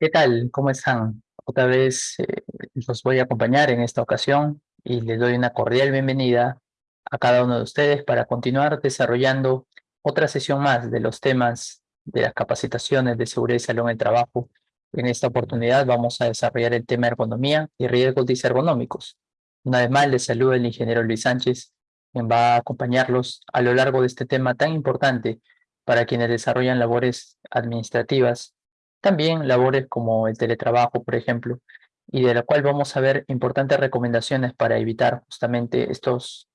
¿Qué tal? ¿Cómo están? Otra vez eh, los voy a acompañar en esta ocasión y les doy una cordial bienvenida a cada uno de ustedes para continuar desarrollando otra sesión más de los temas de las capacitaciones de seguridad y salud en el trabajo. En esta oportunidad vamos a desarrollar el tema ergonomía y riesgos disergonómicos. Una vez más les saluda el ingeniero Luis Sánchez, quien va a acompañarlos a lo largo de este tema tan importante para quienes desarrollan labores administrativas también labores como el teletrabajo, por ejemplo, y de la cual vamos a ver importantes recomendaciones para evitar justamente estos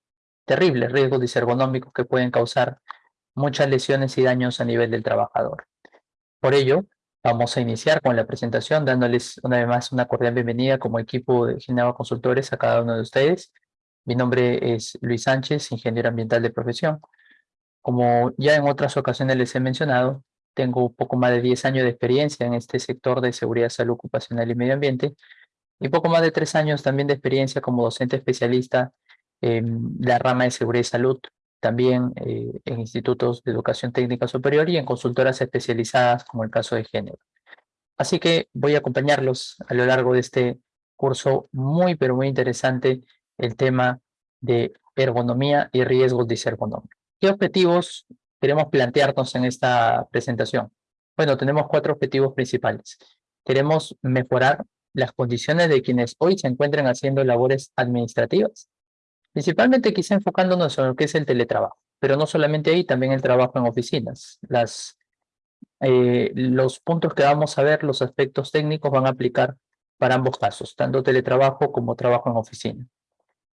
terribles riesgos disergonómicos que pueden causar muchas lesiones y daños a nivel del trabajador. Por ello, vamos a iniciar con la presentación dándoles una vez más una cordial bienvenida como equipo de Gineva Consultores a cada uno de ustedes. Mi nombre es Luis Sánchez, ingeniero ambiental de profesión. Como ya en otras ocasiones les he mencionado, tengo un poco más de 10 años de experiencia en este sector de seguridad, salud ocupacional y medio ambiente y poco más de 3 años también de experiencia como docente especialista en la rama de seguridad y salud, también eh, en institutos de educación técnica superior y en consultoras especializadas como el caso de género. Así que voy a acompañarlos a lo largo de este curso muy pero muy interesante el tema de ergonomía y riesgos disergonómicos. ¿Qué objetivos queremos plantearnos en esta presentación? Bueno, tenemos cuatro objetivos principales. Queremos mejorar las condiciones de quienes hoy se encuentran haciendo labores administrativas, principalmente quizá enfocándonos en lo que es el teletrabajo, pero no solamente ahí, también el trabajo en oficinas. Las, eh, los puntos que vamos a ver, los aspectos técnicos van a aplicar para ambos casos, tanto teletrabajo como trabajo en oficina.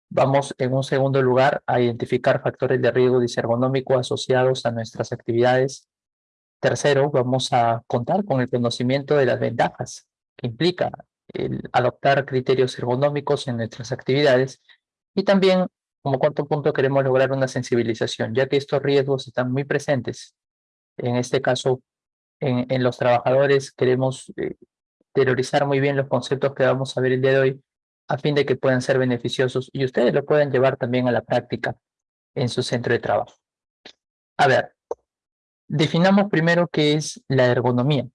Vamos en un segundo lugar a identificar factores de riesgo disergonómico asociados a nuestras actividades. Tercero, vamos a contar con el conocimiento de las ventajas que implica el adoptar criterios ergonómicos en nuestras actividades. Y también, como cuarto punto, queremos lograr una sensibilización, ya que estos riesgos están muy presentes. En este caso, en, en los trabajadores queremos eh, terrorizar muy bien los conceptos que vamos a ver el día de hoy a fin de que puedan ser beneficiosos y ustedes lo puedan llevar también a la práctica en su centro de trabajo. A ver, definamos primero qué es la ergonomía.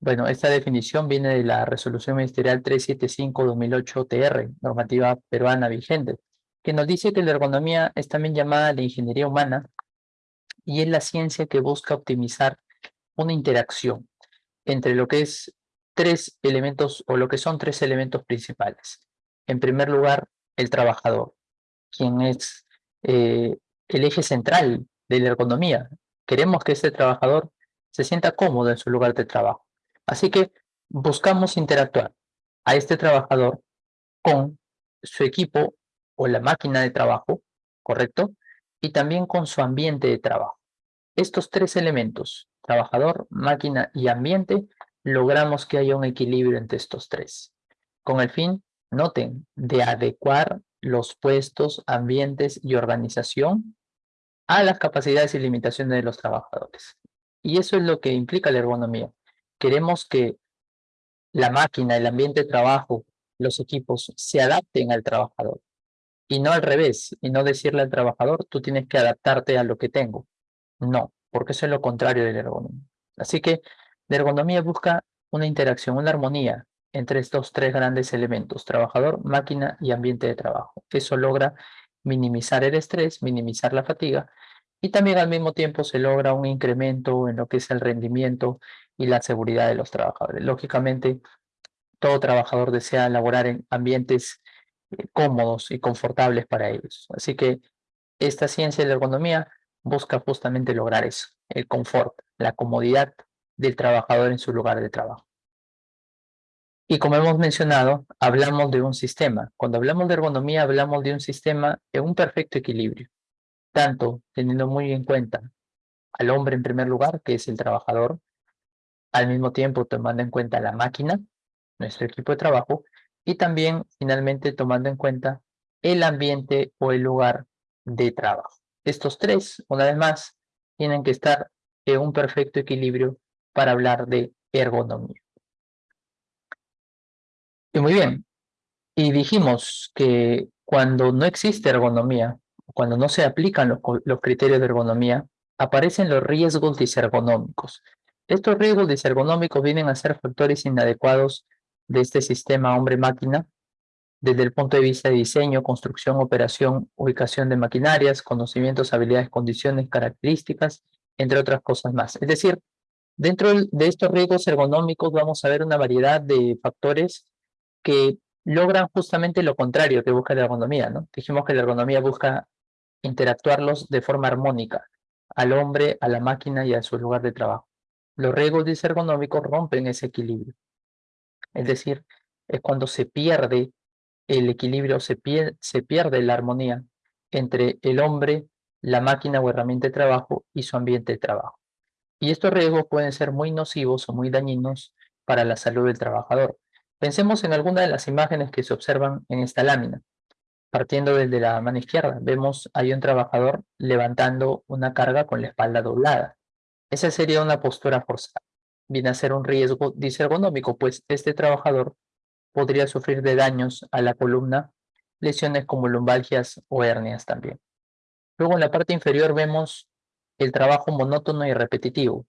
Bueno, esta definición viene de la Resolución Ministerial 375-2008-TR, normativa peruana vigente, que nos dice que la ergonomía es también llamada la ingeniería humana y es la ciencia que busca optimizar una interacción entre lo que es tres elementos o lo que son tres elementos principales. En primer lugar, el trabajador, quien es eh, el eje central de la ergonomía. Queremos que ese trabajador se sienta cómodo en su lugar de trabajo. Así que buscamos interactuar a este trabajador con su equipo o la máquina de trabajo, ¿correcto? Y también con su ambiente de trabajo. Estos tres elementos, trabajador, máquina y ambiente, logramos que haya un equilibrio entre estos tres, con el fin Noten, de adecuar los puestos, ambientes y organización a las capacidades y limitaciones de los trabajadores. Y eso es lo que implica la ergonomía. Queremos que la máquina, el ambiente de trabajo, los equipos se adapten al trabajador. Y no al revés, y no decirle al trabajador, tú tienes que adaptarte a lo que tengo. No, porque eso es lo contrario de la ergonomía. Así que la ergonomía busca una interacción, una armonía entre estos tres grandes elementos, trabajador, máquina y ambiente de trabajo. Eso logra minimizar el estrés, minimizar la fatiga y también al mismo tiempo se logra un incremento en lo que es el rendimiento y la seguridad de los trabajadores. Lógicamente, todo trabajador desea laborar en ambientes eh, cómodos y confortables para ellos. Así que esta ciencia de la ergonomía busca justamente lograr eso, el confort, la comodidad del trabajador en su lugar de trabajo. Y como hemos mencionado, hablamos de un sistema. Cuando hablamos de ergonomía, hablamos de un sistema en un perfecto equilibrio. Tanto teniendo muy en cuenta al hombre en primer lugar, que es el trabajador, al mismo tiempo tomando en cuenta la máquina, nuestro equipo de trabajo, y también finalmente tomando en cuenta el ambiente o el lugar de trabajo. Estos tres, una vez más, tienen que estar en un perfecto equilibrio para hablar de ergonomía. Y muy bien. Y dijimos que cuando no existe ergonomía, cuando no se aplican los, criterios de ergonomía, aparecen los riesgos disergonómicos. Estos riesgos disergonómicos vienen a ser factores inadecuados de este sistema hombre-máquina desde el punto de vista de diseño, construcción, operación, ubicación de maquinarias, conocimientos, habilidades, condiciones, características, entre otras cosas más. Es decir, dentro de estos riesgos ergonómicos vamos a ver una variedad de factores que logran justamente lo contrario que busca la ergonomía, ¿no? Dijimos que la ergonomía busca interactuarlos de forma armónica, al hombre, a la máquina y a su lugar de trabajo. Los riesgos disergonómicos rompen ese equilibrio. Es decir, es cuando se pierde el equilibrio, se, se pierde la armonía entre el hombre, la máquina o herramienta de trabajo y su ambiente de trabajo. Y estos riesgos pueden ser muy nocivos o muy dañinos para la salud del trabajador. Pensemos en alguna de las imágenes que se observan en esta lámina. Partiendo desde la mano izquierda, vemos hay un trabajador levantando una carga con la espalda doblada. Esa sería una postura forzada. Viene a ser un riesgo disergonómico, pues este trabajador podría sufrir de daños a la columna, lesiones como lumbalgias o hernias también. Luego en la parte inferior vemos el trabajo monótono y repetitivo.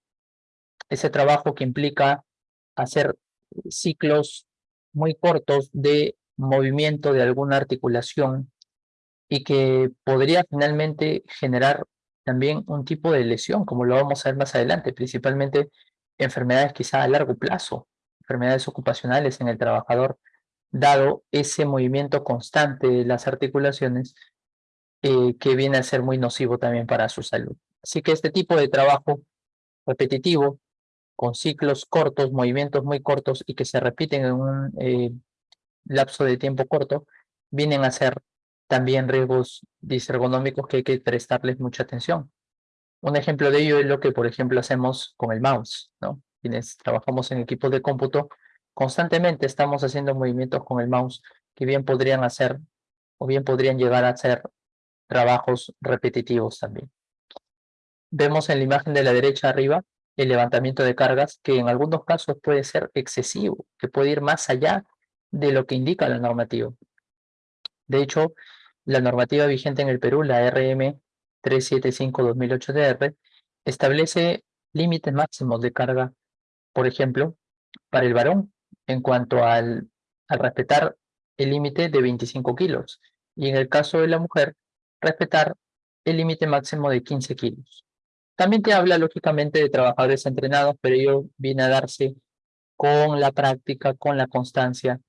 Ese trabajo que implica hacer ciclos muy cortos de movimiento de alguna articulación y que podría finalmente generar también un tipo de lesión, como lo vamos a ver más adelante, principalmente enfermedades quizá a largo plazo, enfermedades ocupacionales en el trabajador, dado ese movimiento constante de las articulaciones eh, que viene a ser muy nocivo también para su salud. Así que este tipo de trabajo repetitivo, con ciclos cortos, movimientos muy cortos y que se repiten en un eh, lapso de tiempo corto, vienen a ser también riesgos disergonómicos que hay que prestarles mucha atención. Un ejemplo de ello es lo que, por ejemplo, hacemos con el mouse, ¿no? Quienes trabajamos en equipos de cómputo, constantemente estamos haciendo movimientos con el mouse que bien podrían hacer o bien podrían llegar a ser trabajos repetitivos también. Vemos en la imagen de la derecha arriba el levantamiento de cargas que en algunos casos puede ser excesivo, que puede ir más allá de lo que indica la normativa. De hecho, la normativa vigente en el Perú, la RM 375-2008-DR, establece límites máximos de carga, por ejemplo, para el varón, en cuanto al, al respetar el límite de 25 kilos, y en el caso de la mujer, respetar el límite máximo de 15 kilos. También te habla, lógicamente, de trabajadores entrenados, pero ello viene a darse con la práctica, con la constancia.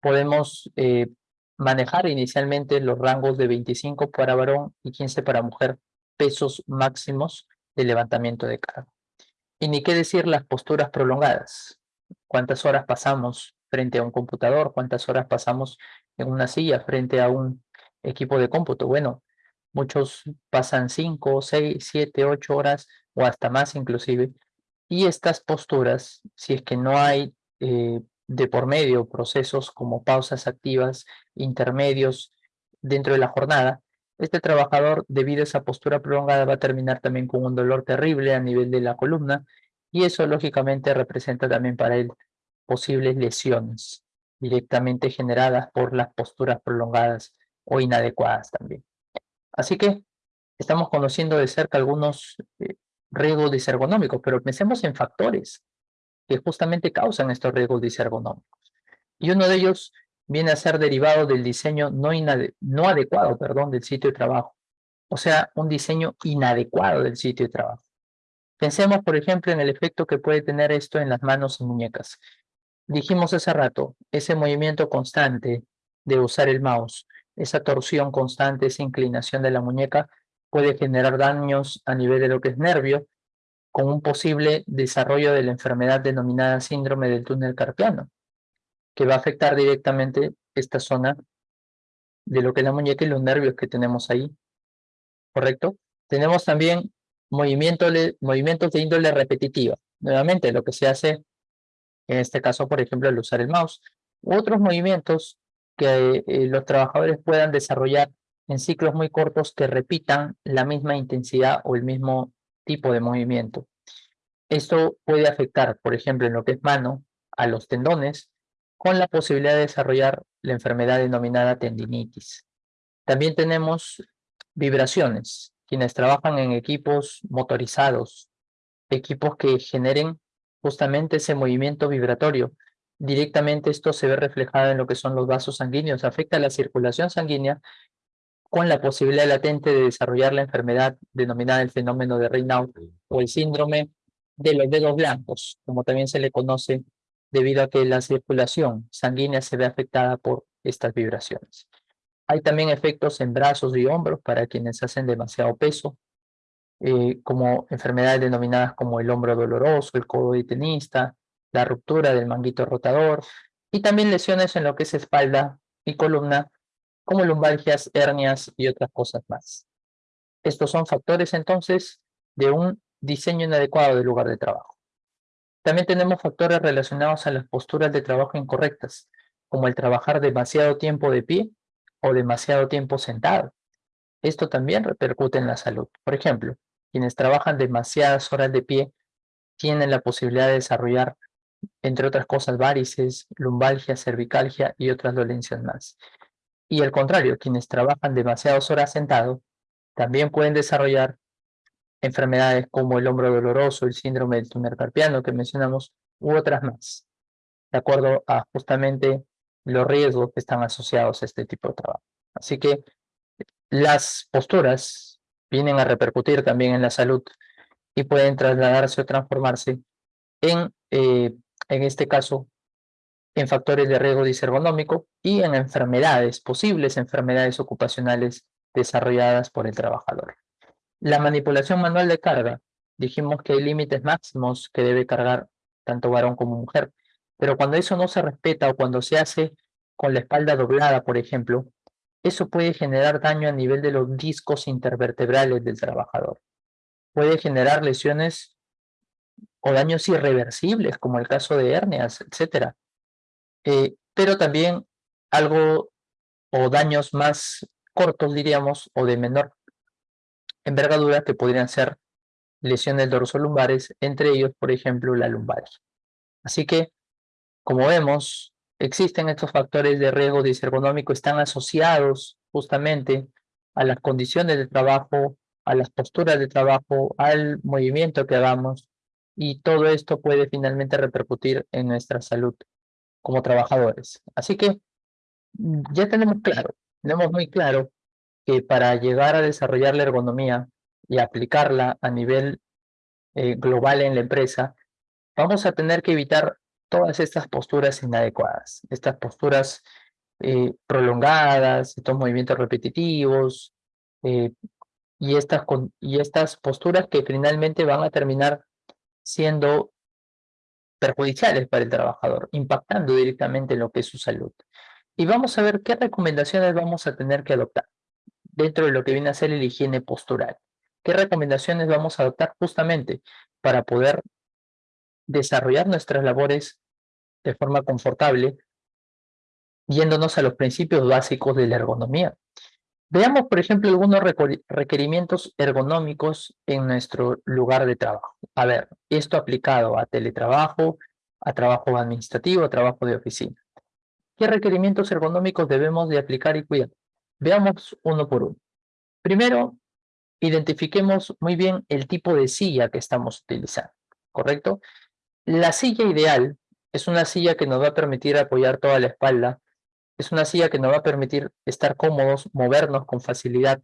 Podemos eh, manejar inicialmente los rangos de 25 para varón y 15 para mujer, pesos máximos de levantamiento de carga. Y ni qué decir las posturas prolongadas. ¿Cuántas horas pasamos frente a un computador? ¿Cuántas horas pasamos en una silla frente a un equipo de cómputo? Bueno, muchos pasan 5, 6, 7, 8 horas o hasta más inclusive. Y estas posturas, si es que no hay eh, de por medio procesos como pausas activas, intermedios dentro de la jornada, este trabajador, debido a esa postura prolongada, va a terminar también con un dolor terrible a nivel de la columna y eso lógicamente representa también para él posibles lesiones directamente generadas por las posturas prolongadas o inadecuadas también. Así que estamos conociendo de cerca algunos eh, riesgos disergonómicos, pero pensemos en factores que justamente causan estos riesgos disergonómicos. Y uno de ellos viene a ser derivado del diseño no, no adecuado perdón, del sitio de trabajo. O sea, un diseño inadecuado del sitio de trabajo. Pensemos, por ejemplo, en el efecto que puede tener esto en las manos y muñecas. Dijimos hace rato, ese movimiento constante de usar el mouse, esa torsión constante, esa inclinación de la muñeca puede generar daños a nivel de lo que es nervio, con un posible desarrollo de la enfermedad denominada síndrome del túnel carpiano, que va a afectar directamente esta zona de lo que es la muñeca y los nervios que tenemos ahí, ¿correcto? Tenemos también movimientos de índole repetitiva. Nuevamente, lo que se hace, en este caso, por ejemplo, al usar el mouse. Otros movimientos que eh, los trabajadores puedan desarrollar en ciclos muy cortos que repitan la misma intensidad o el mismo tipo de movimiento. Esto puede afectar, por ejemplo, en lo que es mano, a los tendones, con la posibilidad de desarrollar la enfermedad denominada tendinitis. También tenemos vibraciones, quienes trabajan en equipos motorizados, equipos que generen justamente ese movimiento vibratorio. Directamente esto se ve reflejado en lo que son los vasos sanguíneos, afecta la circulación sanguínea con la posibilidad latente de desarrollar la enfermedad denominada el fenómeno de Raynaud o el síndrome de los dedos blancos, como también se le conoce debido a que la circulación sanguínea se ve afectada por estas vibraciones. Hay también efectos en brazos y hombros para quienes hacen demasiado peso, eh, como enfermedades denominadas como el hombro doloroso, el codo de tenista, la ruptura del manguito rotador, y también lesiones en lo que es espalda y columna, como lumbalgias, hernias y otras cosas más. Estos son factores entonces de un diseño inadecuado del lugar de trabajo. También tenemos factores relacionados a las posturas de trabajo incorrectas, como el trabajar demasiado tiempo de pie o demasiado tiempo sentado. Esto también repercute en la salud. Por ejemplo, quienes trabajan demasiadas horas de pie tienen la posibilidad de desarrollar, entre otras cosas, varices, lumbalgia, cervicalgia y otras dolencias más. Y al contrario, quienes trabajan demasiadas horas sentados también pueden desarrollar enfermedades como el hombro doloroso, el síndrome del túnel carpiano que mencionamos, u otras más, de acuerdo a justamente los riesgos que están asociados a este tipo de trabajo. Así que las posturas vienen a repercutir también en la salud y pueden trasladarse o transformarse en, eh, en este caso, en factores de riesgo disergonómico y en enfermedades, posibles enfermedades ocupacionales desarrolladas por el trabajador. La manipulación manual de carga, dijimos que hay límites máximos que debe cargar tanto varón como mujer, pero cuando eso no se respeta o cuando se hace con la espalda doblada, por ejemplo, eso puede generar daño a nivel de los discos intervertebrales del trabajador. Puede generar lesiones o daños irreversibles, como el caso de hernias, etc. Eh, pero también algo o daños más cortos, diríamos, o de menor envergadura que podrían ser lesiones dorsolumbares, entre ellos, por ejemplo, la lumbar. Así que, como vemos, existen estos factores de riesgo disergonómico, están asociados justamente a las condiciones de trabajo, a las posturas de trabajo, al movimiento que hagamos, y todo esto puede finalmente repercutir en nuestra salud como trabajadores. Así que ya tenemos claro, tenemos muy claro que para llegar a desarrollar la ergonomía y aplicarla a nivel eh, global en la empresa, vamos a tener que evitar todas estas posturas inadecuadas, estas posturas eh, prolongadas, estos movimientos repetitivos, eh, y, estas, y estas posturas que finalmente van a terminar siendo perjudiciales para el trabajador, impactando directamente en lo que es su salud. Y vamos a ver qué recomendaciones vamos a tener que adoptar dentro de lo que viene a ser la higiene postural. ¿Qué recomendaciones vamos a adoptar justamente para poder desarrollar nuestras labores de forma confortable, yéndonos a los principios básicos de la ergonomía? Veamos, por ejemplo, algunos requerimientos ergonómicos en nuestro lugar de trabajo. A ver, esto aplicado a teletrabajo, a trabajo administrativo, a trabajo de oficina. ¿Qué requerimientos ergonómicos debemos de aplicar y cuidar? Veamos uno por uno. Primero, identifiquemos muy bien el tipo de silla que estamos utilizando, ¿correcto? La silla ideal es una silla que nos va a permitir apoyar toda la espalda, es una silla que nos va a permitir estar cómodos, movernos con facilidad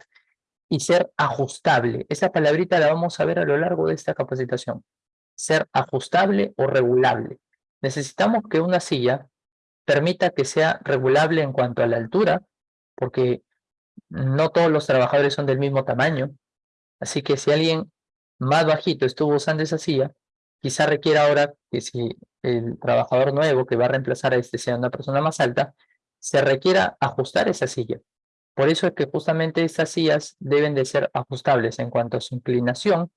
y ser ajustable. Esa palabrita la vamos a ver a lo largo de esta capacitación. Ser ajustable o regulable. Necesitamos que una silla permita que sea regulable en cuanto a la altura, porque no todos los trabajadores son del mismo tamaño. Así que si alguien más bajito estuvo usando esa silla, quizá requiera ahora que si el trabajador nuevo que va a reemplazar a este sea una persona más alta, se requiera ajustar esa silla. Por eso es que justamente estas sillas deben de ser ajustables en cuanto a su inclinación,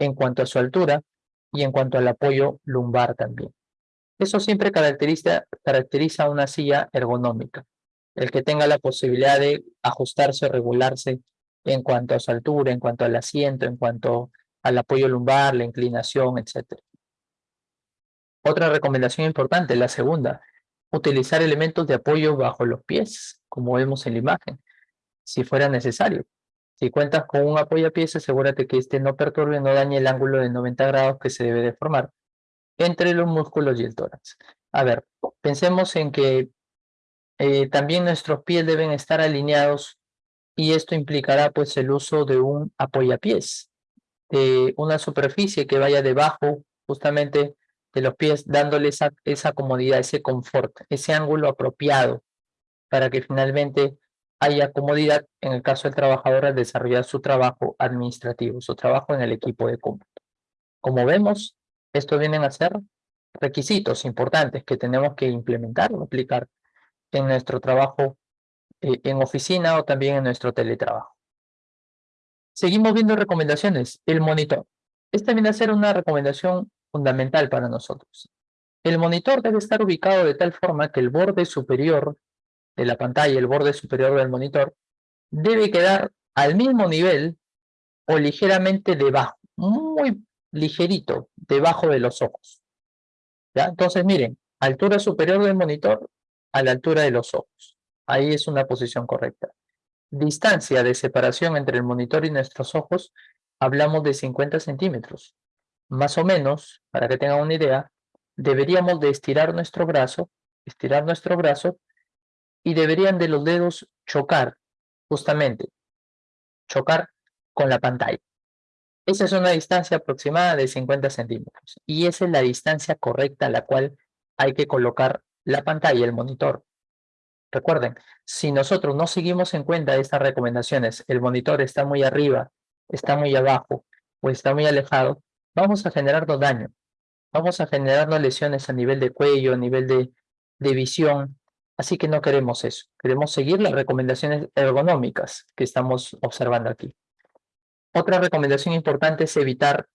en cuanto a su altura y en cuanto al apoyo lumbar también. Eso siempre caracteriza, caracteriza una silla ergonómica el que tenga la posibilidad de ajustarse o regularse en cuanto a su altura, en cuanto al asiento, en cuanto al apoyo lumbar, la inclinación, etc. Otra recomendación importante, la segunda, utilizar elementos de apoyo bajo los pies, como vemos en la imagen, si fuera necesario. Si cuentas con un apoyapiés, asegúrate que este no perturbe, no dañe el ángulo de 90 grados que se debe de formar. entre los músculos y el tórax. A ver, pensemos en que eh, también nuestros pies deben estar alineados y esto implicará pues el uso de un apoyapiés, de una superficie que vaya debajo justamente de los pies, dándole esa, esa comodidad, ese confort, ese ángulo apropiado para que finalmente haya comodidad en el caso del trabajador al desarrollar su trabajo administrativo, su trabajo en el equipo de cómputo. Como vemos, esto vienen a ser requisitos importantes que tenemos que implementar o aplicar en nuestro trabajo eh, en oficina o también en nuestro teletrabajo. Seguimos viendo recomendaciones. El monitor. Esta viene a ser una recomendación fundamental para nosotros. El monitor debe estar ubicado de tal forma que el borde superior de la pantalla, el borde superior del monitor, debe quedar al mismo nivel o ligeramente debajo, muy ligerito, debajo de los ojos. ¿Ya? Entonces, miren, altura superior del monitor a la altura de los ojos. Ahí es una posición correcta. Distancia de separación entre el monitor y nuestros ojos, hablamos de 50 centímetros. Más o menos, para que tengan una idea, deberíamos de estirar nuestro brazo, estirar nuestro brazo, y deberían de los dedos chocar, justamente, chocar con la pantalla. Esa es una distancia aproximada de 50 centímetros y esa es la distancia correcta a la cual hay que colocar la pantalla, el monitor. Recuerden, si nosotros no seguimos en cuenta estas recomendaciones, el monitor está muy arriba, está muy abajo o está muy alejado, vamos a generarnos daño. Vamos a generarnos lesiones a nivel de cuello, a nivel de, de visión. Así que no queremos eso. Queremos seguir las recomendaciones ergonómicas que estamos observando aquí. Otra recomendación importante es evitar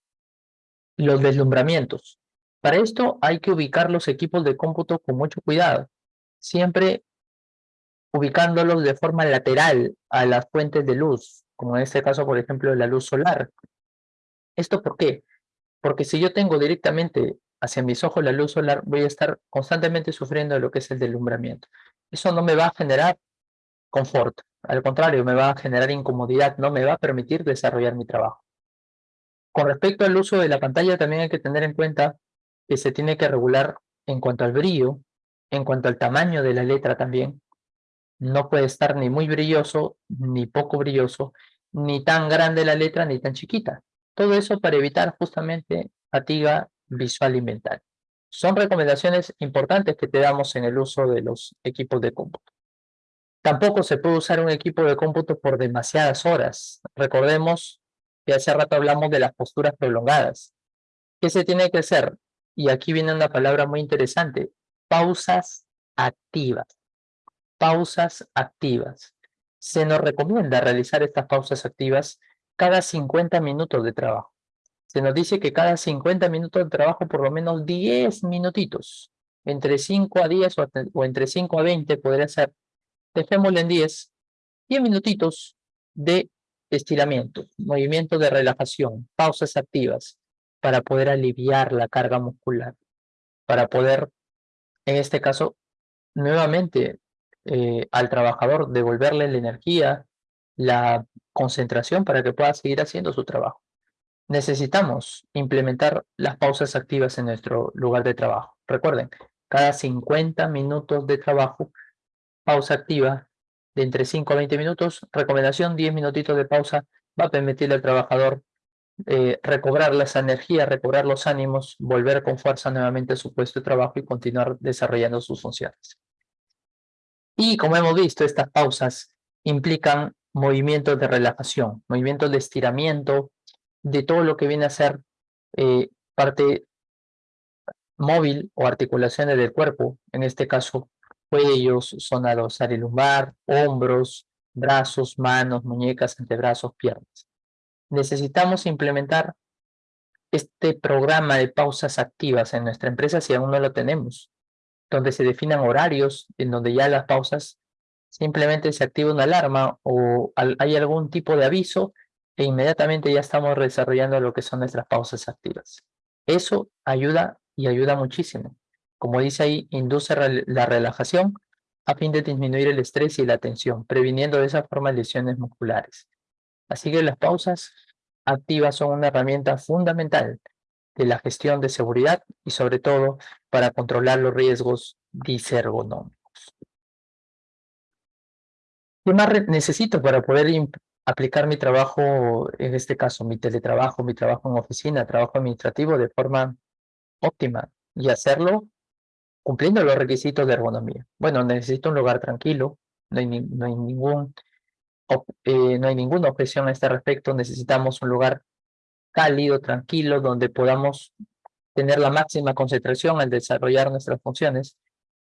los deslumbramientos. Para esto hay que ubicar los equipos de cómputo con mucho cuidado, siempre ubicándolos de forma lateral a las fuentes de luz, como en este caso, por ejemplo, la luz solar. ¿Esto por qué? Porque si yo tengo directamente hacia mis ojos la luz solar, voy a estar constantemente sufriendo lo que es el deslumbramiento. Eso no me va a generar confort, al contrario, me va a generar incomodidad, no me va a permitir desarrollar mi trabajo. Con respecto al uso de la pantalla, también hay que tener en cuenta que se tiene que regular en cuanto al brillo, en cuanto al tamaño de la letra también. No puede estar ni muy brilloso, ni poco brilloso, ni tan grande la letra, ni tan chiquita. Todo eso para evitar justamente fatiga visual y mental. Son recomendaciones importantes que te damos en el uso de los equipos de cómputo. Tampoco se puede usar un equipo de cómputo por demasiadas horas. Recordemos que hace rato hablamos de las posturas prolongadas. ¿Qué se tiene que hacer? Y aquí viene una palabra muy interesante, pausas activas. Pausas activas. Se nos recomienda realizar estas pausas activas cada 50 minutos de trabajo. Se nos dice que cada 50 minutos de trabajo por lo menos 10 minutitos, entre 5 a 10 o, entre 5 a 20 podría ser, dejémosle en 10, 10 minutitos de estiramiento, movimiento de relajación, pausas activas, para poder aliviar la carga muscular, para poder, en este caso, nuevamente eh, al trabajador devolverle la energía, la concentración para que pueda seguir haciendo su trabajo. Necesitamos implementar las pausas activas en nuestro lugar de trabajo. Recuerden, cada 50 minutos de trabajo, pausa activa de entre 5 a 20 minutos, recomendación 10 minutitos de pausa, va a permitirle al trabajador eh, recobrar las energías, recobrar los ánimos, volver con fuerza nuevamente a su puesto de trabajo y continuar desarrollando sus funciones. Y como hemos visto, estas pausas implican movimientos de relajación, movimientos de estiramiento de todo lo que viene a ser eh, parte móvil o articulaciones del cuerpo, en este caso cuellos, zona dorsal lumbar, hombros, brazos, manos, muñecas, antebrazos, piernas. Necesitamos implementar este programa de pausas activas en nuestra empresa si aún no lo tenemos, donde se definan horarios en donde ya las pausas simplemente se activa una alarma o hay algún tipo de aviso e inmediatamente ya estamos desarrollando lo que son nuestras pausas activas. Eso ayuda y ayuda muchísimo. Como dice ahí, induce la relajación a fin de disminuir el estrés y la tensión, previniendo de esa forma lesiones musculares. Así que las pausas activas son una herramienta fundamental de la gestión de seguridad y sobre todo para controlar los riesgos disergonómicos. ¿Qué más necesito para poder aplicar mi trabajo, en este caso mi teletrabajo, mi trabajo en oficina, trabajo administrativo de forma óptima y hacerlo cumpliendo los requisitos de ergonomía? Bueno, necesito un lugar tranquilo, no hay, no hay ningún eh, no hay ninguna objeción a este respecto, necesitamos un lugar cálido, tranquilo, donde podamos tener la máxima concentración al desarrollar nuestras funciones.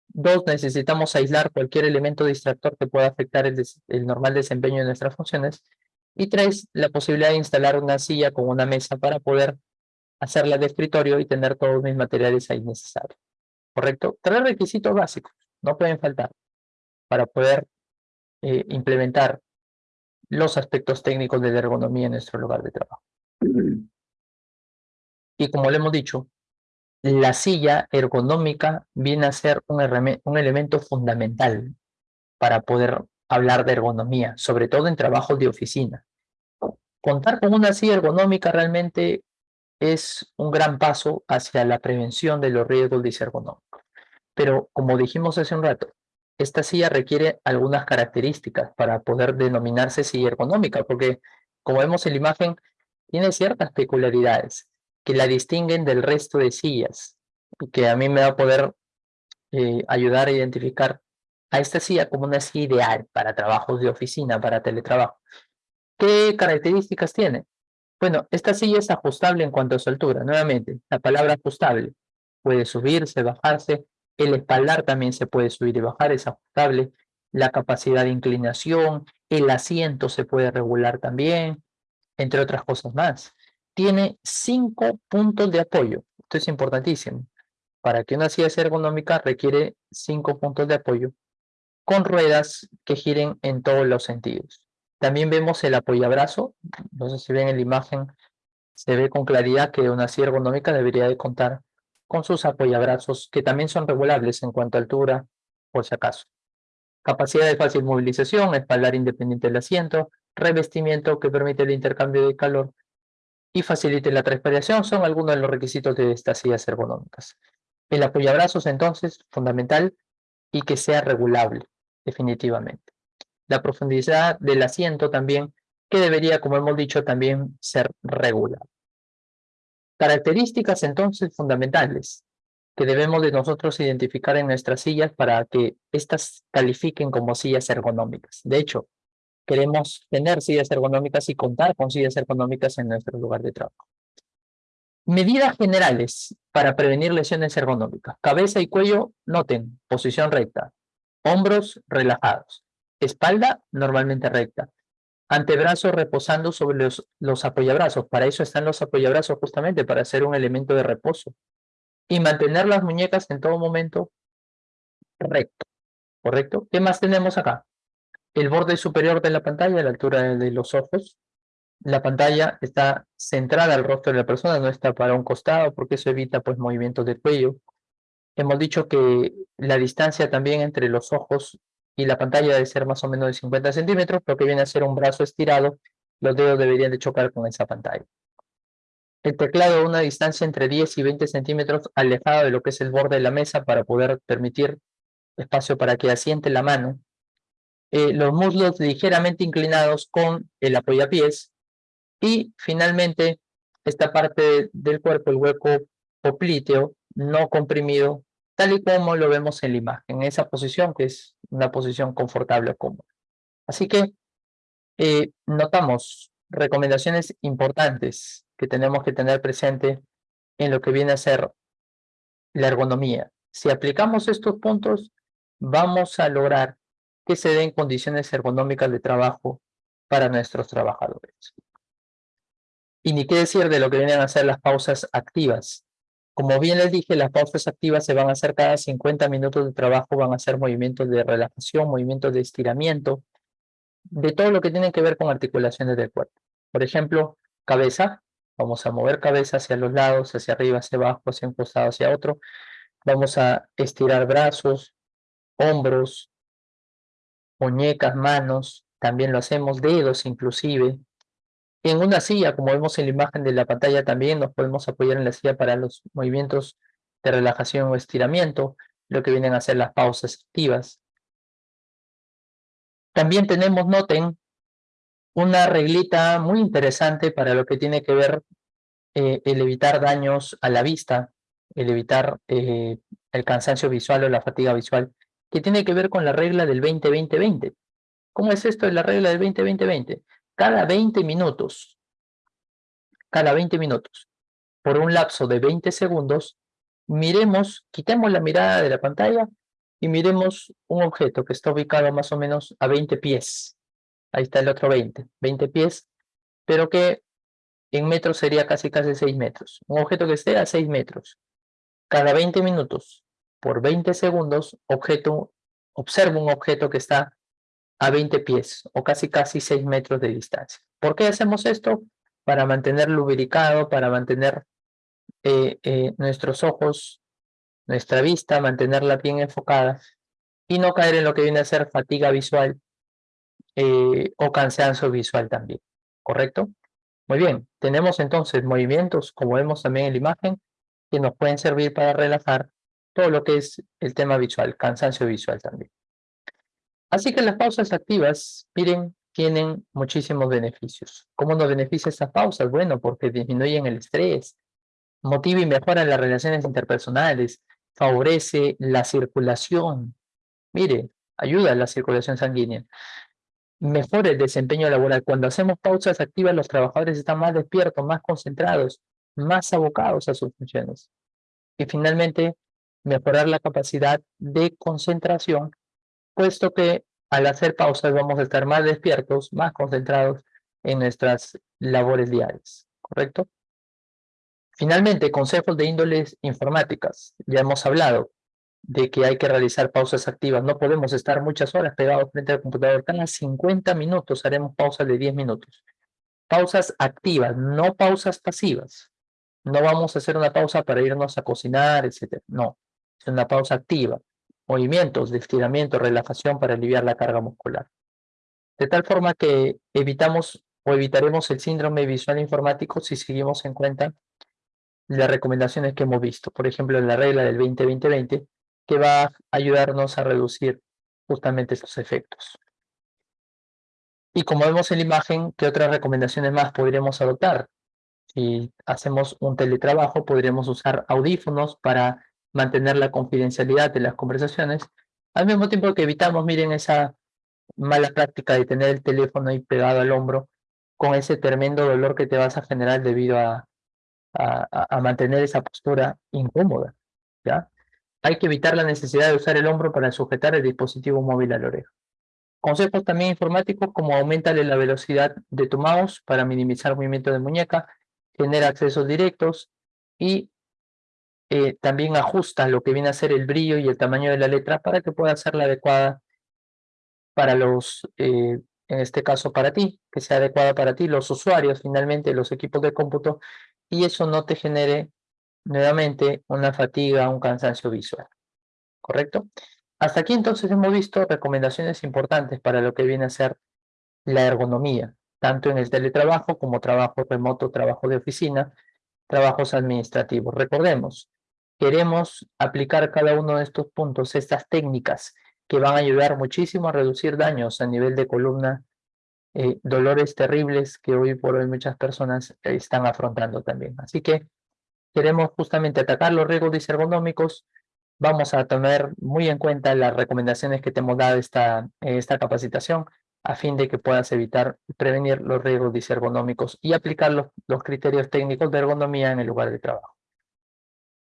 Dos, necesitamos aislar cualquier elemento distractor que pueda afectar el, el normal desempeño de nuestras funciones. Y tres, la posibilidad de instalar una silla con una mesa para poder hacerla de escritorio y tener todos mis materiales ahí necesarios. ¿Correcto? Tres requisitos básicos, no pueden faltar, para poder eh, implementar los aspectos técnicos de la ergonomía en nuestro lugar de trabajo. Y como le hemos dicho, la silla ergonómica viene a ser un, elemento fundamental para poder hablar de ergonomía, sobre todo en trabajos de oficina. Contar con una silla ergonómica realmente es un gran paso hacia la prevención de los riesgos disergonómicos. Pero como dijimos hace un rato, esta silla requiere algunas características para poder denominarse silla ergonómica, porque como vemos en la imagen, tiene ciertas peculiaridades que la distinguen del resto de sillas y que a mí me va a poder eh, ayudar a identificar a esta silla como una silla ideal para trabajos de oficina, para teletrabajo. ¿Qué características tiene? Bueno, esta silla es ajustable en cuanto a su altura. Nuevamente, la palabra ajustable puede subirse, bajarse, el espaldar también se puede subir y bajar, es ajustable. La capacidad de inclinación, el asiento se puede regular también, entre otras cosas más. Tiene cinco puntos de apoyo. Esto es importantísimo. Para que una silla sea ergonómica requiere cinco puntos de apoyo con ruedas que giren en todos los sentidos. También vemos el apoyabrazo. No sé si ven en la imagen, se ve con claridad que una silla ergonómica debería de contar con sus apoyabrazos, que también son regulables en cuanto a altura, por si acaso. Capacidad de fácil movilización, espaldar independiente del asiento, revestimiento que permite el intercambio de calor y facilite la transpiración son algunos de los requisitos de estas sillas ergonómicas. El apoyabrazos, entonces, fundamental y que sea regulable, definitivamente. La profundidad del asiento también, que debería, como hemos dicho, también ser regular. Características entonces fundamentales que debemos de nosotros identificar en nuestras sillas para que éstas califiquen como sillas ergonómicas. De hecho, queremos tener sillas ergonómicas y contar con sillas ergonómicas en nuestro lugar de trabajo. Medidas generales para prevenir lesiones ergonómicas. Cabeza y cuello, noten, posición recta. Hombros relajados. Espalda normalmente recta antebrazos reposando sobre los, los apoyabrazos. Para eso están los apoyabrazos justamente, para ser un elemento de reposo. Y mantener las muñecas en todo momento recto. ¿Correcto? ¿Qué más tenemos acá? El borde superior de la pantalla, a la altura de los ojos. La pantalla está centrada al rostro de la persona, no está para un costado, porque eso evita pues movimientos de cuello. Hemos dicho que la distancia también entre los ojos y la pantalla debe ser más o menos de 50 centímetros, lo que viene a ser un brazo estirado, los dedos deberían de chocar con esa pantalla. El teclado a una distancia entre 10 y 20 centímetros alejado de lo que es el borde de la mesa para poder permitir espacio para que asiente la mano. Eh, los muslos ligeramente inclinados con el apoyapiés. Y finalmente, esta parte del cuerpo, el hueco popliteo, no comprimido, tal y como lo vemos en la imagen, en esa posición que es una posición confortable o cómoda. Así que eh, notamos recomendaciones importantes que tenemos que tener presente en lo que viene a ser la ergonomía. Si aplicamos estos puntos, vamos a lograr que se den condiciones ergonómicas de trabajo para nuestros trabajadores. Y ni qué decir de lo que vienen a ser las pausas activas, como bien les dije, las pausas activas se van a hacer cada 50 minutos de trabajo, van a ser movimientos de relajación, movimientos de estiramiento, de todo lo que tiene que ver con articulaciones del cuerpo. Por ejemplo, cabeza, vamos a mover cabeza hacia los lados, hacia arriba, hacia abajo, hacia un costado, hacia otro. Vamos a estirar brazos, hombros, muñecas, manos, también lo hacemos, dedos inclusive, En una silla, como vemos en la imagen de la pantalla también, nos podemos apoyar en la silla para los movimientos de relajación o estiramiento, lo que vienen a ser las pausas activas. También tenemos, noten, una reglita muy interesante para lo que tiene que ver eh, el evitar daños a la vista, el evitar eh, el cansancio visual o la fatiga visual, que tiene que ver con la regla del 20-20-20. ¿Cómo es esto de la regla del 20-20-20? Cada 20 minutos, cada 20 minutos, por un lapso de 20 segundos, miremos, quitemos la mirada de la pantalla y miremos un objeto que está ubicado más o menos a 20 pies. Ahí está el otro 20, 20 pies, pero que en metros sería casi casi 6 metros. Un objeto que esté a 6 metros. Cada 20 minutos, por 20 segundos, objeto, observo un objeto que está a 20 pies o casi casi 6 metros de distancia. ¿Por qué hacemos esto? Para mantener lubricado, para mantener eh, eh, nuestros ojos, nuestra vista, mantenerla bien enfocada y no caer en lo que viene a ser fatiga visual eh, o cansancio visual también, ¿correcto? Muy bien, tenemos entonces movimientos, como vemos también en la imagen, que nos pueden servir para relajar todo lo que es el tema visual, cansancio visual también. Así que las pausas activas, miren, tienen muchísimos beneficios. ¿Cómo nos beneficia estas pausas? Bueno, porque disminuyen el estrés, motiva y mejora las relaciones interpersonales, favorece la circulación. Mire, ayuda a la circulación sanguínea. Mejora el desempeño laboral. Cuando hacemos pausas activas, los trabajadores están más despiertos, más concentrados, más abocados a sus funciones. Y finalmente, mejorar la capacidad de concentración, puesto que al hacer pausas vamos a estar más despiertos, más concentrados en nuestras labores diarias, ¿correcto? Finalmente, consejos de índoles informáticas. Ya hemos hablado de que hay que realizar pausas activas. No podemos estar muchas horas pegados frente al computador. Cada 50 minutos haremos pausas de 10 minutos. Pausas activas, no pausas pasivas. No vamos a hacer una pausa para irnos a cocinar, etc. No, es una pausa activa. Movimientos de estiramiento, relajación para aliviar la carga muscular. De tal forma que evitamos o evitaremos el síndrome visual informático si seguimos en cuenta las recomendaciones que hemos visto. Por ejemplo, la regla del 20-20-20, que va a ayudarnos a reducir justamente estos efectos. Y como vemos en la imagen, ¿qué otras recomendaciones más podríamos adoptar? Si hacemos un teletrabajo, podríamos usar audífonos para mantener la confidencialidad de las conversaciones, al mismo tiempo que evitamos, miren, esa mala práctica de tener el teléfono ahí pegado al hombro con ese tremendo dolor que te vas a generar debido a, mantener esa postura incómoda, ¿ya? Hay que evitar la necesidad de usar el hombro para sujetar el dispositivo móvil a la oreja. Consejos también informáticos como aumentarle la velocidad de tu mouse para minimizar movimiento de muñeca, tener accesos directos y eh, también ajusta lo que viene a ser el brillo y el tamaño de la letra para que pueda ser la adecuada para los, eh, en este caso para ti, que sea adecuada para ti, los usuarios finalmente, los equipos de cómputo y eso no te genere nuevamente una fatiga, un cansancio visual. ¿Correcto? Hasta aquí entonces hemos visto recomendaciones importantes para lo que viene a ser la ergonomía, tanto en el teletrabajo como trabajo remoto, trabajo de oficina, trabajos administrativos. Recordemos, queremos aplicar cada uno de estos puntos, estas técnicas que van a ayudar muchísimo a reducir daños a nivel de columna eh, dolores terribles que hoy por hoy muchas personas están afrontando también. Así que queremos justamente atacar los riesgos disergonómicos. Vamos a tomar muy en cuenta las recomendaciones que te hemos dado esta, esta capacitación a fin de que puedas evitar prevenir los riesgos disergonómicos y aplicar los, los criterios técnicos de ergonomía en el lugar de trabajo.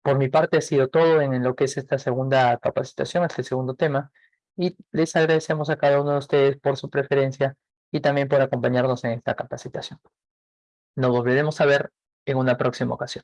Por mi parte ha sido todo en lo que es esta segunda capacitación, este segundo tema, y les agradecemos a cada uno de ustedes por su preferencia y también por acompañarnos en esta capacitación. Nos volveremos a ver en una próxima ocasión.